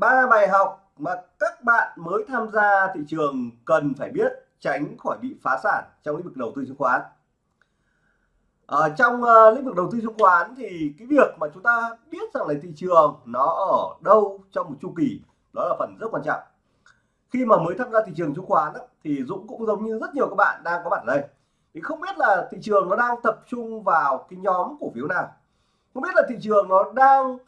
ba bài học mà các bạn mới tham gia thị trường cần phải biết tránh khỏi bị phá sản trong lĩnh vực đầu tư chứng khoán. Ở trong uh, lĩnh vực đầu tư chứng khoán thì cái việc mà chúng ta biết rằng là thị trường nó ở đâu trong một chu kỳ đó là phần rất quan trọng. Khi mà mới tham gia thị trường chứng khoán đó, thì Dũng cũng giống như rất nhiều các bạn đang có mặt ở đây. Thì không biết là thị trường nó đang tập trung vào cái nhóm cổ phiếu nào. Không biết là thị trường nó đang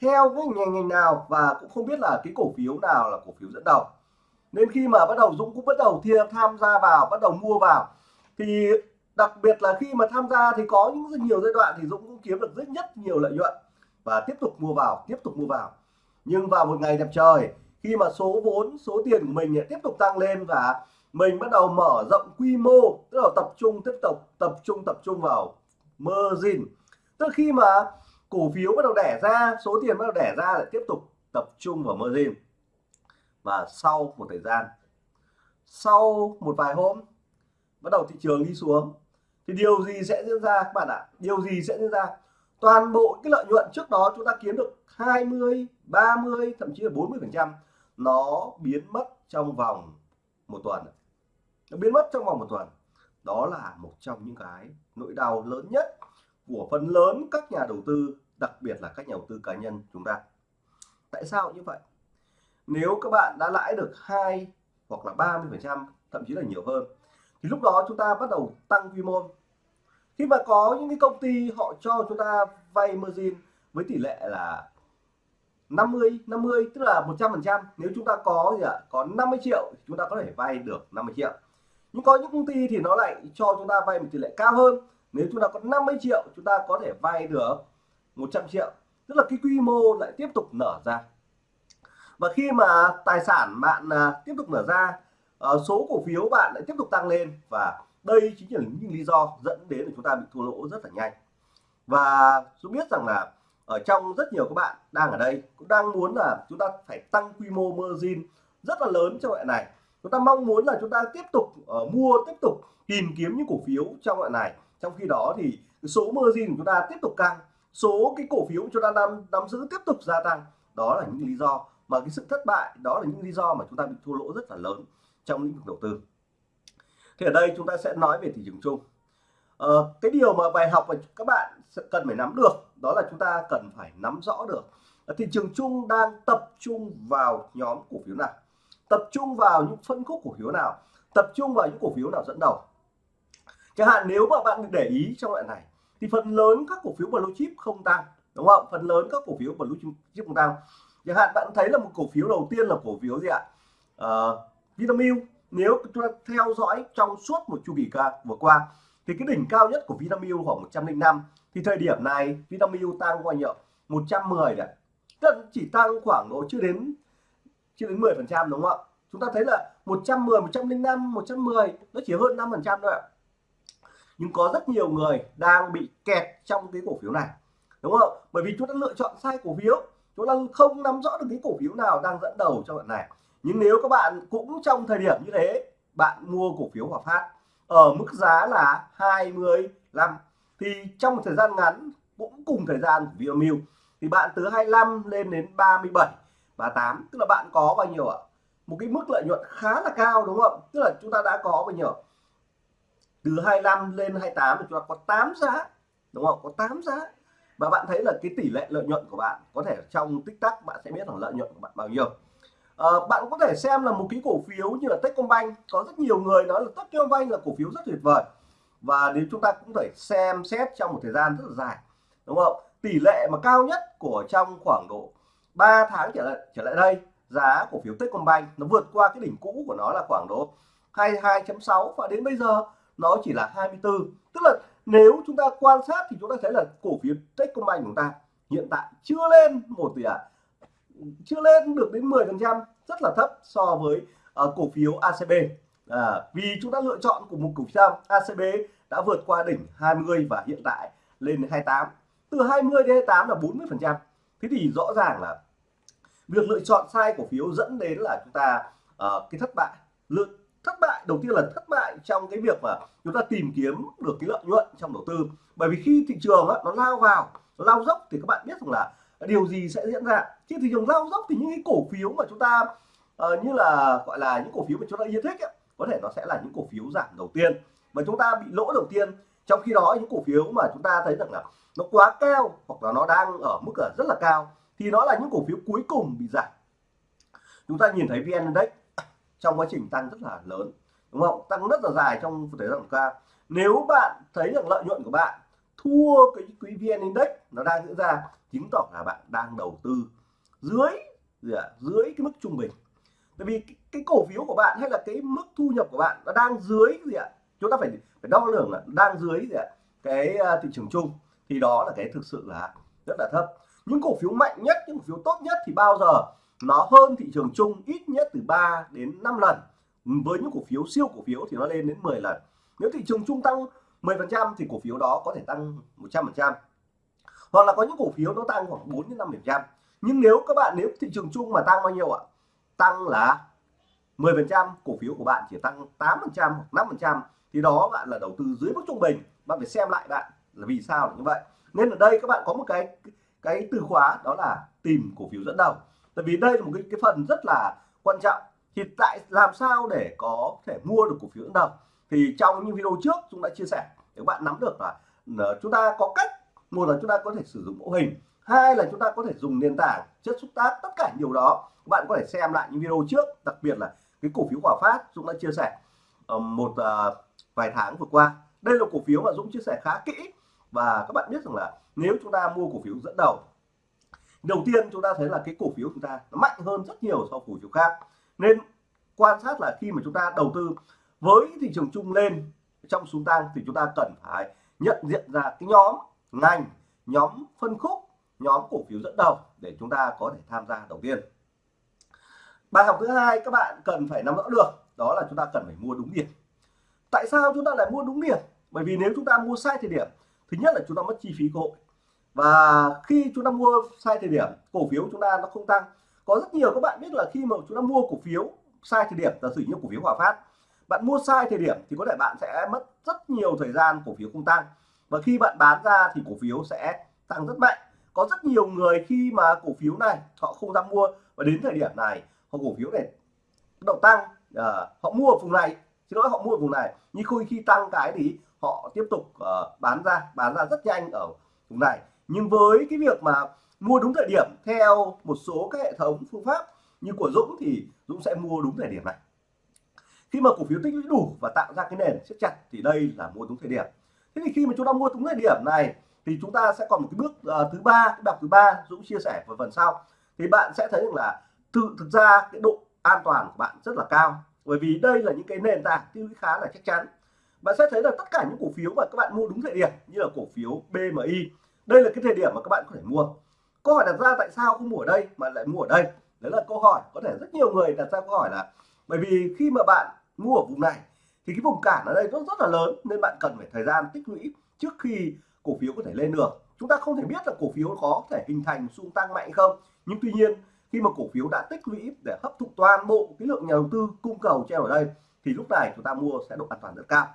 theo cái ngành ngành nào và cũng không biết là cái cổ phiếu nào là cổ phiếu dẫn đầu. Nên khi mà bắt đầu Dũng cũng bắt đầu thiên tham gia vào, bắt đầu mua vào, thì đặc biệt là khi mà tham gia thì có những rất nhiều giai đoạn thì Dũng cũng kiếm được rất nhất nhiều lợi nhuận và tiếp tục mua vào, tiếp tục mua vào. Nhưng vào một ngày đẹp trời, khi mà số vốn, số tiền của mình tiếp tục tăng lên và mình bắt đầu mở rộng quy mô, tức là tập trung, tiếp tục tập trung tập trung vào margin. Tức là khi mà cổ phiếu bắt đầu đẻ ra, số tiền bắt đầu đẻ ra lại tiếp tục tập trung vào margin. Và sau một thời gian, sau một vài hôm, bắt đầu thị trường đi xuống. Thì điều gì sẽ diễn ra, các bạn ạ? Điều gì sẽ diễn ra? Toàn bộ cái lợi nhuận trước đó chúng ta kiếm được 20 30 thậm chí là 40 phần trăm, nó biến mất trong vòng một tuần. Nó biến mất trong vòng một tuần. Đó là một trong những cái nỗi đau lớn nhất của phần lớn các nhà đầu tư, đặc biệt là các nhà đầu tư cá nhân chúng ta. Tại sao như vậy? Nếu các bạn đã lãi được hai hoặc là 30 phần trăm, thậm chí là nhiều hơn, thì lúc đó chúng ta bắt đầu tăng quy mô. Khi mà có những cái công ty họ cho chúng ta vay margin với tỷ lệ là 50 50 tức là 100 phần trăm, nếu chúng ta có gì ạ? Có 50 triệu chúng ta có thể vay được 50 triệu. Nhưng có những công ty thì nó lại cho chúng ta vay một tỷ lệ cao hơn nếu chúng ta có 50 triệu chúng ta có thể vay được 100 triệu. Tức là cái quy mô lại tiếp tục nở ra. Và khi mà tài sản bạn à, tiếp tục nở ra ờ, số cổ phiếu bạn lại tiếp tục tăng lên. Và đây chính là những lý do dẫn đến là chúng ta bị thua lỗ rất là nhanh. Và tôi biết rằng là ở trong rất nhiều các bạn đang ở đây cũng đang muốn là chúng ta phải tăng quy mô margin rất là lớn trong loại này. Chúng ta mong muốn là chúng ta tiếp tục uh, mua tiếp tục tìm kiếm những cổ phiếu trong loại này trong khi đó thì số margin của chúng ta tiếp tục tăng số cái cổ phiếu chúng ta nắm nắm giữ tiếp tục gia tăng. Đó là những lý do mà cái sự thất bại đó là những lý do mà chúng ta bị thua lỗ rất là lớn trong lĩnh vực đầu tư. Thì ở đây chúng ta sẽ nói về thị trường chung. Ờ, cái điều mà bài học mà các bạn cần phải nắm được đó là chúng ta cần phải nắm rõ được thị trường chung đang tập trung vào nhóm cổ phiếu nào tập trung vào những phân khúc cổ phiếu nào tập trung vào những cổ phiếu nào dẫn đầu chẳng hạn nếu mà bạn để ý trong loại này thì phần lớn các cổ phiếu blue chip không tăng đúng không? Phần lớn các cổ phiếu blue chip không tăng. Chẳng hạn bạn thấy là một cổ phiếu đầu tiên là cổ phiếu gì ạ? Uh, Vinamilk. Nếu chúng ta theo dõi trong suốt một chu kỳ vừa qua thì cái đỉnh cao nhất của Vinamilk khoảng 105 thì thời điểm này Vinamilk tăng qua nhiêu? 110 đấy tức chỉ tăng khoảng độ chưa đến chưa đến 10 phần trăm đúng không ạ? Chúng ta thấy là 110 105 110 nó chỉ hơn 5 phần trăm thôi ạ nhưng có rất nhiều người đang bị kẹt trong cái cổ phiếu này. Đúng không? Bởi vì chúng ta lựa chọn sai cổ phiếu. Chúng ta không nắm rõ được cái cổ phiếu nào đang dẫn đầu trong đoạn này. Nhưng nếu các bạn cũng trong thời điểm như thế, bạn mua cổ phiếu Hòa Phát ở mức giá là 25 thì trong một thời gian ngắn, cũng cùng thời gian của Vinamilk thì bạn từ 25 lên đến 37 38 tức là bạn có bao nhiêu ạ? Một cái mức lợi nhuận khá là cao, đúng không? Tức là chúng ta đã có bao nhiêu từ 25 lên 28 thì chúng ta có 8 giá đúng không? Có 8 giá. Và bạn thấy là cái tỷ lệ lợi nhuận của bạn có thể trong tích tắc bạn sẽ biết là lợi nhuận của bạn bao nhiêu. À, bạn có thể xem là một cái cổ phiếu như là Techcombank có rất nhiều người nói là Techcombank là cổ phiếu rất tuyệt vời. Và nếu chúng ta cũng phải xem xét trong một thời gian rất là dài đúng không? Tỷ lệ mà cao nhất của trong khoảng độ 3 tháng trở lại trở lại đây giá cổ phiếu Techcombank nó vượt qua cái đỉnh cũ của nó là khoảng độ 22.6 và đến bây giờ nó chỉ là 24 tức là nếu chúng ta quan sát thì chúng ta thấy là cổ phiếu Techcombank của chúng ta hiện tại chưa lên một tỷ ạ? À, chưa lên được đến 10 phần trăm rất là thấp so với uh, cổ phiếu ACB à, vì chúng ta lựa chọn của một cổ phiếu ACB đã vượt qua đỉnh 20 và hiện tại lên 28 từ 20 đến 28 là 40 phần trăm. Thế thì rõ ràng là việc lựa chọn sai cổ phiếu dẫn đến là chúng ta uh, cái thất bại. Lựa thất bại. Đầu tiên là thất bại trong cái việc mà chúng ta tìm kiếm được cái lợi nhuận trong đầu tư. Bởi vì khi thị trường á, nó lao vào nó lao dốc thì các bạn biết rằng là điều gì sẽ diễn ra. Khi thị trường lao dốc thì những cái cổ phiếu mà chúng ta uh, như là gọi là những cổ phiếu mà chúng ta yêu thích ấy, có thể nó sẽ là những cổ phiếu giảm đầu tiên. Và chúng ta bị lỗ đầu tiên trong khi đó những cổ phiếu mà chúng ta thấy rằng là nó quá cao hoặc là nó đang ở mức ở rất là cao thì nó là những cổ phiếu cuối cùng bị giảm. Chúng ta nhìn thấy vn index trong quá trình tăng rất là lớn đúng không? Tăng rất là dài trong thời gian qua. Nếu bạn thấy rằng lợi nhuận của bạn thua cái quỹ vn index nó đang diễn ra chứng tỏ là bạn đang đầu tư dưới gì à, dưới cái mức trung bình. Tại vì cái, cái cổ phiếu của bạn hay là cái mức thu nhập của bạn nó đang dưới gì ạ? Chúng ta phải phải đo lường là đang dưới gì ạ? Cái uh, thị trường chung. Thì đó là cái thực sự là rất là thấp. Những cổ phiếu mạnh nhất những cổ phiếu tốt nhất thì bao giờ nó hơn thị trường chung ít nhất từ 3 đến 5 lần. Với những cổ phiếu siêu cổ phiếu thì nó lên đến 10 lần. Nếu thị trường chung tăng 10% thì cổ phiếu đó có thể tăng 100% hoặc là có những cổ phiếu nó tăng khoảng 4 đến 5% nhưng nếu các bạn, nếu thị trường chung mà tăng bao nhiêu ạ? Tăng là 10% cổ phiếu của bạn chỉ tăng 8% hoặc 5% thì đó bạn là đầu tư dưới mức trung bình. Bạn phải xem lại bạn là vì sao như vậy. Nên ở đây các bạn có một cái cái từ khóa đó là tìm cổ phiếu dẫn đầu tại vì đây là một cái, cái phần rất là quan trọng. Thì tại làm sao để có thể mua được cổ phiếu dẫn đầu thì trong những video trước chúng đã chia sẻ để các bạn nắm được là ờ, chúng ta có cách. Một là chúng ta có thể sử dụng mẫu hình. Hai là chúng ta có thể dùng nền tảng chất xúc tác tất cả nhiều đó. Các bạn có thể xem lại những video trước đặc biệt là cái cổ phiếu Hòa Phát Dũng đã chia sẻ ờ, một ờ, vài tháng vừa qua. Đây là cổ phiếu mà Dũng chia sẻ khá kỹ. Và các bạn biết rằng là nếu chúng ta mua cổ phiếu dẫn đầu đầu tiên chúng ta thấy là cái cổ phiếu chúng ta nó mạnh hơn rất nhiều so với cổ phiếu khác. Nên quan sát là khi mà chúng ta đầu tư với thị trường chung lên trong xuống tăng thì chúng ta cần phải nhận diện ra cái nhóm ngành, nhóm phân khúc, nhóm cổ phiếu dẫn đầu để chúng ta có thể tham gia đầu tiên. Bài học thứ hai các bạn cần phải nắm rõ được đó là chúng ta cần phải mua đúng điểm. Tại sao chúng ta lại mua đúng điểm? Bởi vì nếu chúng ta mua sai thời điểm, thứ nhất là chúng ta mất chi phí cơ hội và khi chúng ta mua sai thời điểm cổ phiếu chúng ta nó không tăng. Có rất nhiều các bạn biết là khi mà chúng ta mua cổ phiếu sai thời điểm giả sử như cổ phiếu Hòa Phát bạn mua sai thời điểm thì có thể bạn sẽ mất rất nhiều thời gian cổ phiếu không tăng. Và khi bạn bán ra thì cổ phiếu sẽ tăng rất mạnh. Có rất nhiều người khi mà cổ phiếu này họ không dám mua và đến thời điểm này họ cổ phiếu này động tăng uh, họ mua ở vùng này thì nói họ mua ở vùng này. Nhưng khi khi tăng cái thì họ tiếp tục uh, bán ra bán ra rất nhanh ở vùng này nhưng với cái việc mà mua đúng thời điểm theo một số các hệ thống phương pháp như của Dũng thì Dũng sẽ mua đúng thời điểm này. Khi mà cổ phiếu tích lũy đủ và tạo ra cái nền siết chặt thì đây là mua đúng thời điểm. Thế thì khi mà chúng ta mua đúng thời điểm này thì chúng ta sẽ còn một cái bước uh, thứ ba cái đọc thứ ba Dũng chia sẻ vào phần sau. Thì bạn sẽ thấy rằng là tự thực ra cái độ an toàn của bạn rất là cao. Bởi vì đây là những cái nền tảng tiêu lũy khá là chắc chắn. Bạn sẽ thấy là tất cả những cổ phiếu mà các bạn mua đúng thời điểm như là cổ phiếu BMI đây là cái thời điểm mà các bạn có thể mua. Câu hỏi đặt ra tại sao không mua ở đây mà lại mua ở đây? Đấy là câu hỏi có thể rất nhiều người đặt ra câu hỏi là, bởi vì khi mà bạn mua ở vùng này thì cái vùng cản ở đây rất rất là lớn nên bạn cần phải thời gian tích lũy trước khi cổ phiếu có thể lên được chúng ta không thể biết là cổ phiếu có thể hình thành xung tăng mạnh không. Nhưng tuy nhiên, khi mà cổ phiếu đã tích lũy để hấp thụ toàn bộ cái lượng nhà đầu tư cung cầu treo ở đây thì lúc này chúng ta mua sẽ độ an toàn rất cao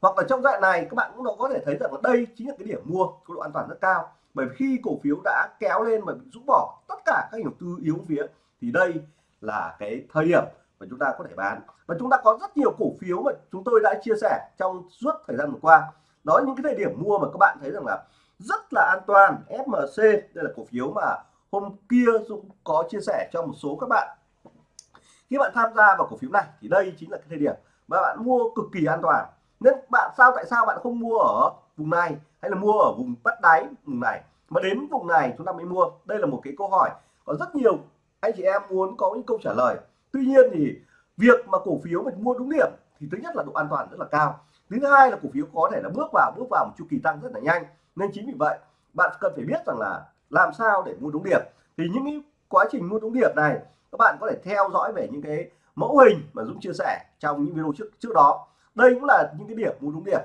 hoặc là trong dạng này, các bạn cũng có thể thấy rằng là đây chính là cái điểm mua có độ an toàn rất cao. Bởi vì khi cổ phiếu đã kéo lên và bị rũ bỏ tất cả các nhà đầu tư yếu phía, thì đây là cái thời điểm mà chúng ta có thể bán. Và chúng ta có rất nhiều cổ phiếu mà chúng tôi đã chia sẻ trong suốt thời gian vừa qua. Đó những cái thời điểm mua mà các bạn thấy rằng là rất là an toàn FMC đây là cổ phiếu mà hôm kia Dũng có chia sẻ cho một số các bạn. Khi bạn tham gia vào cổ phiếu này, thì đây chính là cái thời điểm mà bạn mua cực kỳ an toàn nên bạn sao, tại sao bạn không mua ở vùng này hay là mua ở vùng bắt đáy vùng này? Mà đến vùng này chúng ta mới mua. Đây là một cái câu hỏi. Có rất nhiều anh chị em muốn có những câu trả lời. Tuy nhiên thì việc mà cổ phiếu mình mua đúng điểm thì thứ nhất là độ an toàn rất là cao. Thứ hai là cổ phiếu có thể là bước vào bước vào một chu kỳ tăng rất là nhanh. Nên chính vì vậy, bạn cần phải biết rằng là làm sao để mua đúng điểm. Thì những cái quá trình mua đúng điểm này, các bạn có thể theo dõi về những cái mẫu hình mà Dũng chia sẻ trong những video trước trước đó đây cũng là những cái điểm mua đúng điểm.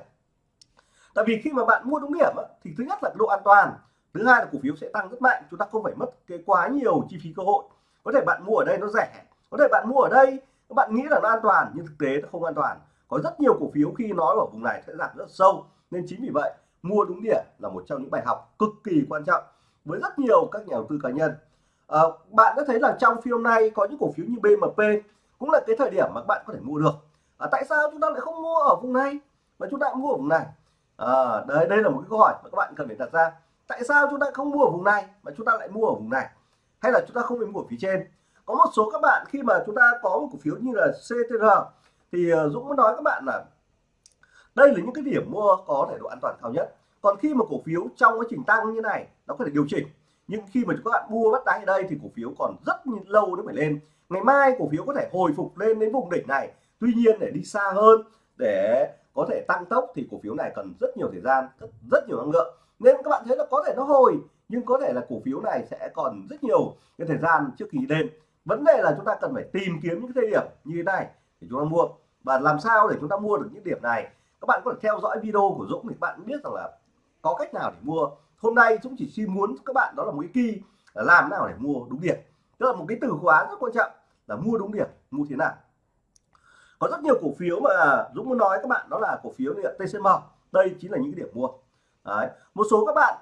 Tại vì khi mà bạn mua đúng điểm thì thứ nhất là độ an toàn thứ hai là cổ phiếu sẽ tăng rất mạnh chúng ta không phải mất cái quá nhiều chi phí cơ hội. Có thể bạn mua ở đây nó rẻ có thể bạn mua ở đây các bạn nghĩ là nó an toàn nhưng thực tế nó không an toàn. Có rất nhiều cổ phiếu khi nói ở vùng này sẽ giảm rất sâu nên chính vì vậy mua đúng điểm là một trong những bài học cực kỳ quan trọng với rất nhiều các nhà đầu tư cá nhân. À, bạn đã thấy là trong phiên hôm nay có những cổ phiếu như BMP cũng là cái thời điểm mà bạn có thể mua được à, tại sao chúng ta lại không mua ở vùng này? Mà chúng ta mua ở vùng này. À, đây đây là một cái câu hỏi mà các bạn cần phải đặt ra. Tại sao chúng ta không mua ở vùng này mà chúng ta lại mua ở vùng này? Hay là chúng ta không phải mua ở phía trên? Có một số các bạn khi mà chúng ta có một cổ phiếu như là CTR thì ờ, Dũng muốn nói các bạn là đây là những cái điểm mua có thể độ an toàn cao nhất. Còn khi mà cổ phiếu trong quá trình tăng như này nó có thể điều chỉnh. Nhưng khi mà các bạn mua bắt đáy ở đây thì cổ phiếu còn rất lâu nó phải lên. Ngày mai cổ phiếu có thể hồi phục lên đến vùng đỉnh này tuy nhiên để đi xa hơn để có thể tăng tốc thì cổ phiếu này cần rất nhiều thời gian rất, rất nhiều năng lượng. Nên các bạn thấy là có thể nó hồi nhưng có thể là cổ phiếu này sẽ còn rất nhiều cái thời gian trước khi lên. Vấn đề là chúng ta cần phải tìm kiếm những cái thời điểm như thế này để chúng ta mua. Và làm sao để chúng ta mua được những điểm này? Các bạn có thể theo dõi video của Dũng thì bạn biết rằng là có cách nào để mua. Hôm nay Dũng chỉ xin muốn các bạn đó là một cái kỳ là làm nào để mua đúng điểm. Tức là một cái từ khóa rất quan trọng là mua đúng điểm mua thế nào có rất nhiều cổ phiếu mà Dũng muốn nói các bạn, đó là cổ phiếu như TCM đây chính là những cái điểm mua. Đấy. một số các bạn,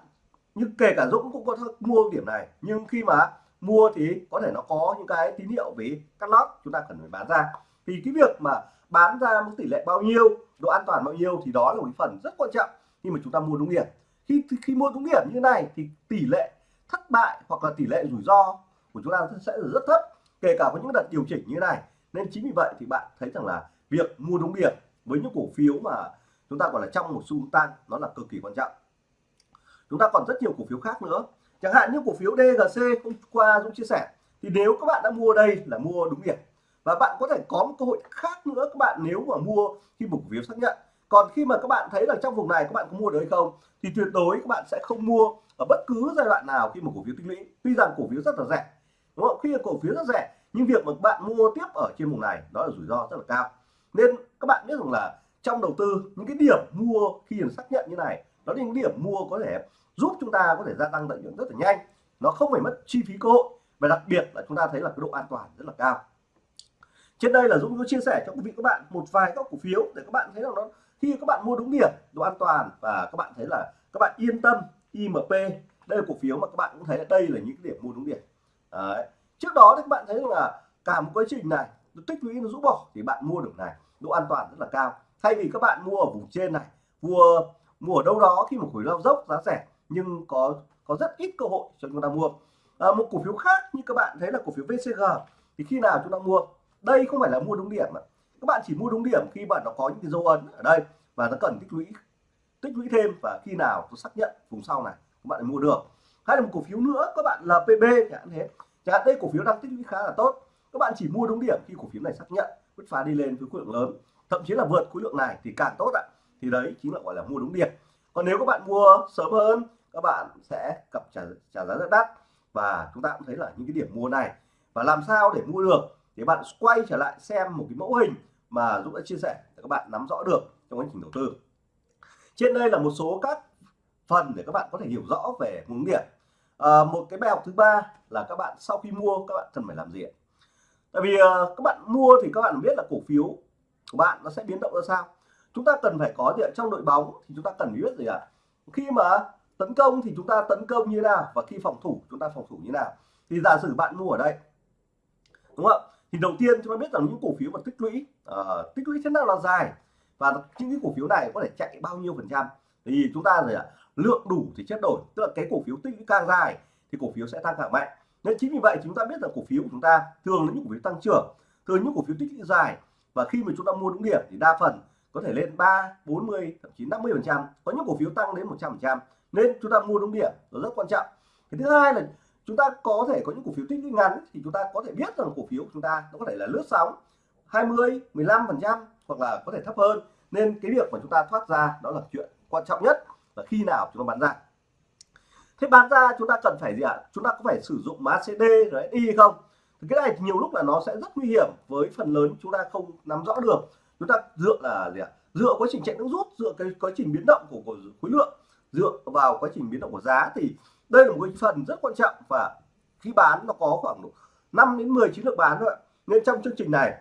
như kể cả Dũng cũng có mua điểm này, nhưng khi mà mua thì có thể nó có những cái tín hiệu về cắt lót, chúng ta cần phải bán ra. Thì cái việc mà bán ra mức tỷ lệ bao nhiêu, độ an toàn bao nhiêu thì đó là một cái phần rất quan trọng khi mà chúng ta mua đúng điểm. Khi khi mua đúng điểm như này thì tỷ lệ thất bại hoặc là tỷ lệ rủi ro của chúng ta sẽ rất thấp, kể cả có những đợt điều chỉnh như này nên chính vì vậy thì bạn thấy rằng là việc mua đúng điểm với những cổ phiếu mà chúng ta gọi là trong một xu tăng nó là cực kỳ quan trọng. Chúng ta còn rất nhiều cổ phiếu khác nữa. Chẳng hạn như cổ phiếu DGC hôm qua Dũng chia sẻ, thì nếu các bạn đã mua đây là mua đúng điểm. Và bạn có thể có một cơ hội khác nữa, các bạn nếu mà mua khi một cổ phiếu xác nhận. Còn khi mà các bạn thấy là trong vùng này các bạn có mua được hay không, thì tuyệt đối các bạn sẽ không mua ở bất cứ giai đoạn nào khi một cổ phiếu tích lũy. Tuy rằng cổ phiếu rất là rẻ, đúng không? Khi cổ phiếu rất rẻ nhưng việc mà bạn mua tiếp ở trên vùng này, đó là rủi ro rất là cao. Nên các bạn biết rằng là trong đầu tư, những cái điểm mua khi được xác nhận như này, đó là những điểm mua có thể giúp chúng ta có thể gia tăng lợi nhuận rất là nhanh. Nó không phải mất chi phí cơ hội, và đặc biệt là chúng ta thấy là cái độ an toàn rất là cao. Trên đây là Dũng có chia sẻ cho quý vị các bạn một vài các cổ phiếu để các bạn thấy rằng nó, khi các bạn mua đúng điểm, độ an toàn, và các bạn thấy là các bạn yên tâm IMP đây là cổ phiếu mà các bạn cũng thấy là đây là những cái điểm mua đúng điểm. Đấy trước đó thì các bạn thấy rằng là cả một quá trình này nó tích lũy nó rũ bỏ thì bạn mua được này độ an toàn rất là cao. Thay vì các bạn mua ở vùng trên này mua mua ở đâu đó khi một khối lao dốc giá rẻ nhưng có có rất ít cơ hội cho chúng ta mua. À, một cổ phiếu khác như các bạn thấy là cổ phiếu VCG thì khi nào chúng ta mua? Đây không phải là mua đúng điểm mà các bạn chỉ mua đúng điểm khi bạn nó có những cái dấu ấn ở đây và nó cần tích lũy tích lũy thêm và khi nào tôi xác nhận vùng sau này các bạn mua được. Hay là một cổ phiếu nữa các bạn là PB chẳng hạn thế chẳng hạn đây cổ phiếu đang tích lũy khá là tốt. Các bạn chỉ mua đúng điểm khi cổ phiếu này xác nhận, bứt phá đi lên với khối lượng lớn. Thậm chí là vượt khối lượng này thì càng tốt ạ. Thì đấy chính là, gọi là, mua đúng điểm. Còn nếu các bạn mua sớm hơn, các bạn sẽ cập trả trả giá rất đắt. Và chúng ta cũng thấy là những cái điểm mua này, và làm sao để mua được? Thì bạn quay trở lại xem một cái mẫu hình mà Dũng đã chia sẻ để các bạn nắm rõ được trong quá trình đầu tư. Trên đây là một số các phần để các bạn có thể hiểu rõ về hướng điểm à, một cái bài học thứ ba là các bạn sau khi mua các bạn cần phải làm gì tại vì à, các bạn mua thì các bạn biết là cổ phiếu của bạn nó sẽ biến động ra sao. Chúng ta cần phải có gì trong đội bóng thì chúng ta cần biết gì ạ? À? khi mà tấn công thì chúng ta tấn công như nào và khi phòng thủ chúng ta phòng thủ như nào? Thì giả sử bạn mua ở đây đúng không thì đầu tiên chúng ta biết rằng những cổ phiếu mà tích lũy uh, tích lũy thế nào là dài và những cái cổ phiếu này có thể chạy bao nhiêu phần trăm. Thì chúng ta rồi à, lượng đủ thì chất đổi. Tức là cái cổ phiếu tích lũy càng dài thì cổ phiếu sẽ tăng càng mạnh. Nên chính vì vậy chúng ta biết rằng cổ phiếu của chúng ta thường là những cổ phiếu tăng trưởng thường những cổ phiếu tích lũy dài. Và khi mà chúng ta mua đúng điểm thì đa phần có thể lên 3, 40, thậm chí 50 phần trăm. Có những cổ phiếu tăng đến 100 phần trăm. Nên chúng ta mua đúng điểm nó rất quan trọng. Cái thứ hai là chúng ta có thể có những cổ phiếu tích lũy ngắn thì chúng ta có thể biết rằng cổ phiếu của chúng ta nó có thể là lướt sóng 20 15 phần trăm hoặc là có thể thấp hơn. Nên cái việc mà chúng ta thoát ra đó là chuyện quan trọng nhất là khi nào chúng ta bán ra? Thế bán ra chúng ta cần phải gì ạ? Chúng ta có phải sử dụng mã CD rồi đi không? Thì cái này nhiều lúc là nó sẽ rất nguy hiểm với phần lớn chúng ta không nắm rõ được. Chúng ta dựa là gì ạ? Dựa quá trình chạy nước rút dựa cái quá trình biến động của, của khối lượng dựa vào quá trình biến động của giá thì đây là một cái phần rất quan trọng. Và khi bán nó có khoảng 5 đến 10 chiến lược bán thôi nên trong chương trình này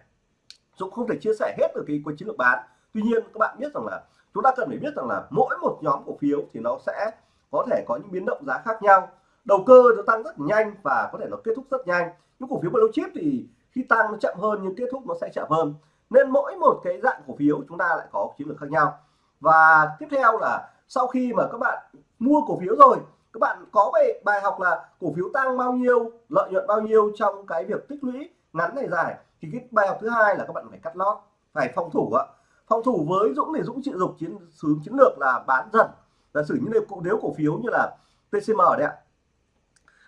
Dũng không thể chia sẻ hết được cái, cái chiến lược bán. Tuy nhiên các bạn biết rằng là chúng ta cần phải biết rằng là mỗi một nhóm cổ phiếu thì nó sẽ có thể có những biến động giá khác nhau. Đầu cơ nó tăng rất nhanh và có thể nó kết thúc rất nhanh. Những cổ phiếu blue chip thì khi tăng nó chậm hơn, nhưng kết thúc nó sẽ chậm hơn. Nên mỗi một cái dạng cổ phiếu chúng ta lại có chiến lược khác nhau. Và tiếp theo là sau khi mà các bạn mua cổ phiếu rồi, các bạn có bài bài học là cổ phiếu tăng bao nhiêu, lợi nhuận bao nhiêu trong cái việc tích lũy ngắn này dài, thì cái bài học thứ hai là các bạn phải cắt lót, phải phòng thủ ạ phòng thủ với Dũng thì Dũng chịu dục chiến hướng chiến lược là bán dần. Giả sử như cụ nếu cổ phiếu như là TCM đấy ạ.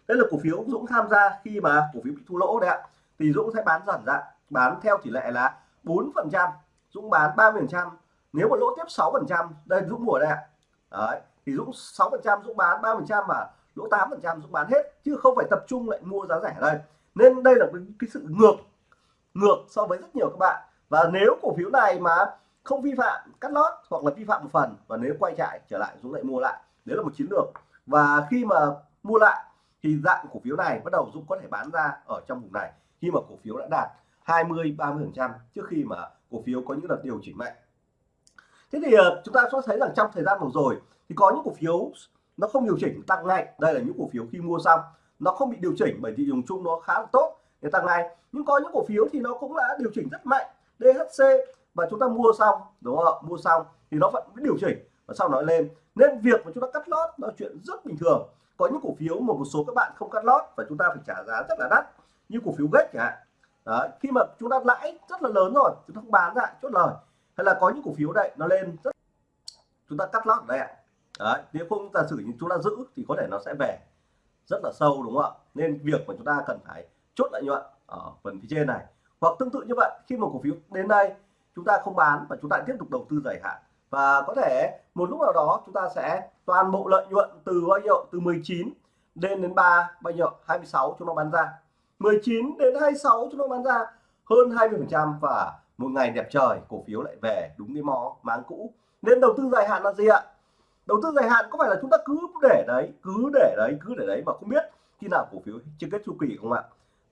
Đây là cổ phiếu Dũng tham gia khi mà cổ phiếu bị thua lỗ đấy ạ. Thì Dũng sẽ bán dần ra, bán theo tỷ lệ là 4 phần trăm. Dũng bán 30 phần trăm. Nếu mà lỗ tiếp 6 phần trăm, đây Dũng mua đây ạ. Đấy, thì Dũng 6 phần trăm, Dũng bán 3 phần trăm và lỗ 8 phần trăm Dũng bán hết, chứ không phải tập trung lại mua giá rẻ đây. Nên đây là cái sự ngược ngược so với rất nhiều các bạn. Và nếu cổ phiếu này mà không vi phạm cắt lót hoặc là vi phạm một phần và nếu quay chạy trở lại Dũng lại mua lại. Đấy là một chiến lược. Và khi mà mua lại thì dạng cổ phiếu này bắt đầu Dũng có thể bán ra ở trong vùng này khi mà cổ phiếu đã đạt 20 30 phần trăm trước khi mà cổ phiếu có những đợt điều chỉnh mạnh. Thế thì ờ, chúng ta sẽ thấy rằng trong thời gian vừa rồi thì có những cổ phiếu nó không điều chỉnh tăng ngay. Đây là những cổ phiếu khi mua xong, nó không bị điều chỉnh bởi thị trường chung nó khá là tốt, để tăng ngay. Nhưng có những cổ phiếu thì nó cũng đã điều chỉnh rất mạnh. DHC và chúng ta mua xong đúng không mua xong thì nó vẫn điều chỉnh và sau nó lên. Nên việc mà chúng ta cắt lót là chuyện rất bình thường. Có những cổ phiếu mà một số các bạn không cắt lót và chúng ta phải trả giá rất là đắt như cổ phiếu gách chẳng hạn. Đó, khi mà chúng ta lãi rất là lớn rồi chúng ta không bán ra chốt lời. Hay là có những cổ phiếu đây nó lên rất chúng ta cắt lót đấy đây ạ. Đấy nếu không giả sử như chúng ta giữ thì có thể nó sẽ về rất là sâu đúng không ạ? Nên việc mà chúng ta cần phải chốt lợi nhuận ở phần phía trên này. Hoặc tương tự như vậy khi một cổ phiếu đến đây chúng ta không bán và chúng ta tiếp tục đầu tư dài hạn. Và có thể một lúc nào đó chúng ta sẽ toàn bộ lợi nhuận từ bao nhiêu? Từ 19 đến đến 3 bao nhiêu? 26 chúng nó bán ra. 19 đến 26 chúng nó bán ra hơn 20 phần trăm và một ngày đẹp trời, cổ phiếu lại về đúng cái mó máng cũ. Nên đầu tư dài hạn là gì ạ? Đầu tư dài hạn có phải là chúng ta cứ để đấy, cứ để đấy, cứ để đấy mà không biết khi nào cổ phiếu chưa kết chu kỳ không ạ?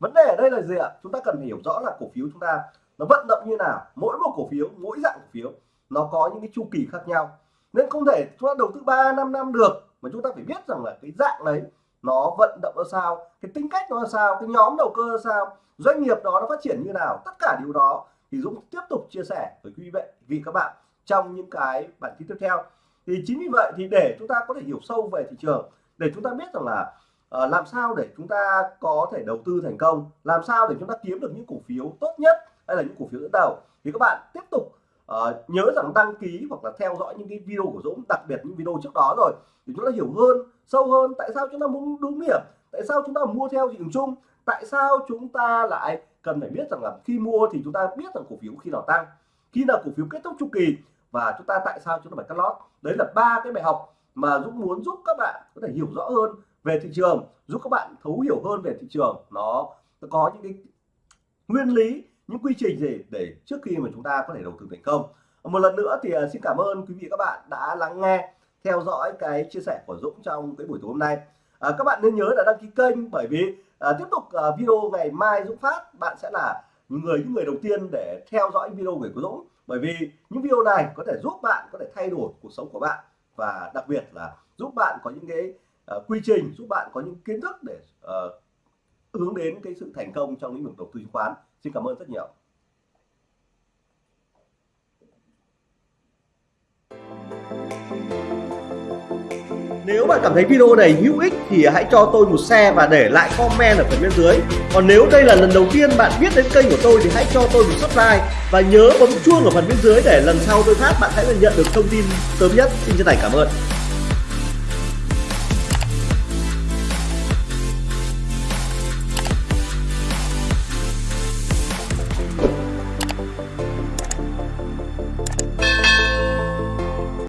Vấn đề ở đây là gì ạ? Chúng ta cần phải hiểu rõ là cổ phiếu chúng ta nó vận động như nào mỗi một cổ phiếu mỗi dạng cổ phiếu nó có những cái chu kỳ khác nhau. Nên không thể chúng ta đầu tư 3 năm năm được mà chúng ta phải biết rằng là cái dạng đấy nó vận động ra sao cái tính cách nó ra sao cái nhóm đầu cơ ra sao doanh nghiệp đó nó phát triển như nào tất cả điều đó thì Dũng tiếp tục chia sẻ với quý vị vì các bạn trong những cái bản tin tiếp theo. Thì chính vì vậy thì để chúng ta có thể hiểu sâu về thị trường để chúng ta biết rằng là uh, làm sao để chúng ta có thể đầu tư thành công làm sao để chúng ta kiếm được những cổ phiếu tốt nhất hay là những cổ phiếu dẫn đầu. Thì các bạn tiếp tục uh, nhớ rằng đăng ký hoặc là theo dõi những cái video của Dũng đặc biệt những video trước đó rồi để chúng ta hiểu hơn sâu hơn tại sao chúng ta muốn đúng điểm tại sao chúng ta mua theo thị trường chung tại sao chúng ta lại cần phải biết rằng là khi mua thì chúng ta biết rằng cổ phiếu khi nào tăng khi nào cổ phiếu kết thúc chu kỳ và chúng ta tại sao chúng ta phải cắt lót. Đấy là ba cái bài học mà Dũng muốn giúp các bạn có thể hiểu rõ hơn về thị trường giúp các bạn thấu hiểu hơn về thị trường. Nó, nó có những cái nguyên lý những quy trình gì để trước khi mà chúng ta có thể đầu tư thành công. Một lần nữa thì à, xin cảm ơn quý vị các bạn đã lắng nghe theo dõi cái chia sẻ của Dũng trong cái buổi tối hôm nay. À, các bạn nên nhớ là đăng ký kênh bởi vì à, tiếp tục à, video ngày mai Dũng phát bạn sẽ là người những người đầu tiên để theo dõi video của Dũng. Bởi vì những video này có thể giúp bạn có thể thay đổi cuộc sống của bạn và đặc biệt là giúp bạn có những cái uh, quy trình giúp bạn có những kiến thức để uh, hướng đến cái sự thành công trong lĩnh vực đầu tư chứng khoán xin cảm ơn rất nhiều Nếu bạn cảm thấy video này hữu ích thì hãy cho tôi một share và để lại comment ở phần bên dưới. Còn nếu đây là lần đầu tiên bạn biết đến kênh của tôi thì hãy cho tôi một subscribe và nhớ bấm chuông ở phần bên dưới để lần sau tôi phát bạn sẽ nhận được thông tin sớm nhất. Xin chân thành cảm ơn.